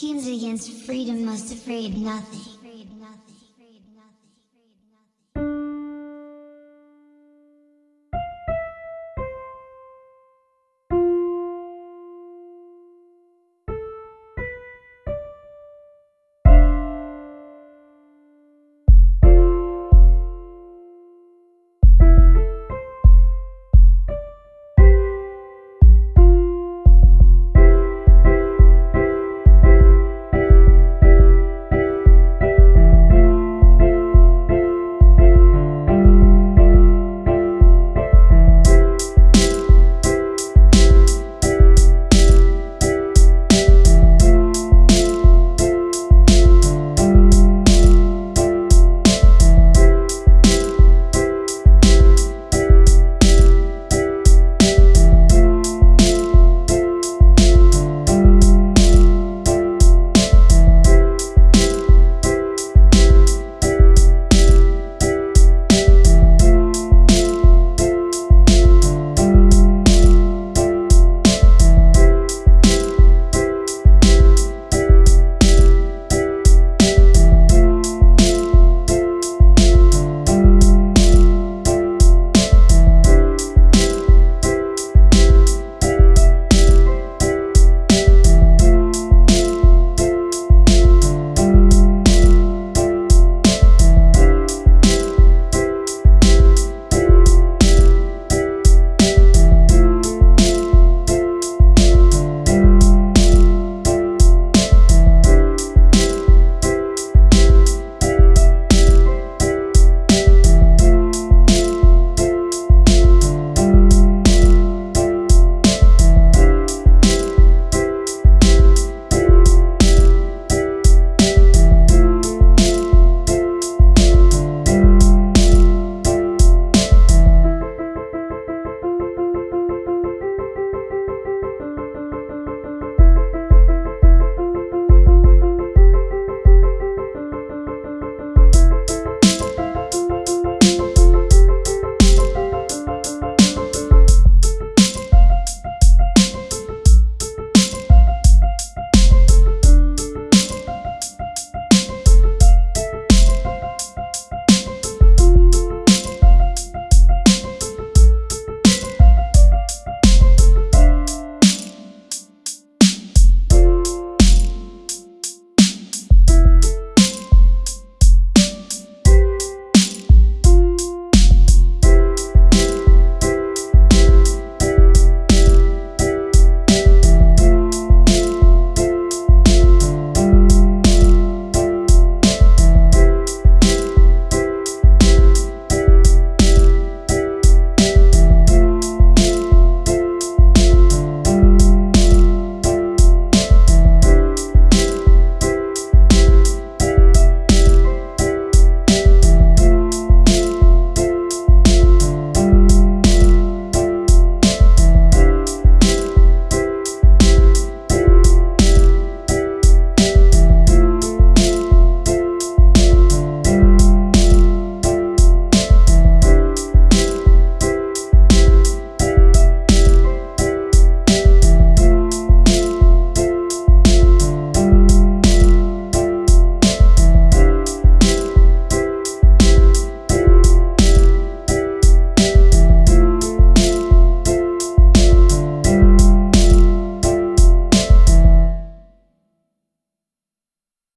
Humans against freedom must afraid nothing.